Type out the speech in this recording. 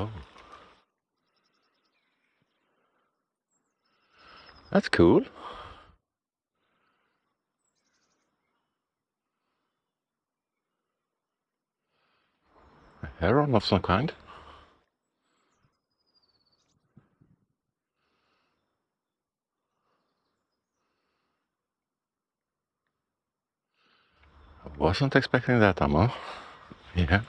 Oh. That's cool. A heron of some kind. I wasn't expecting that Amma. Yeah.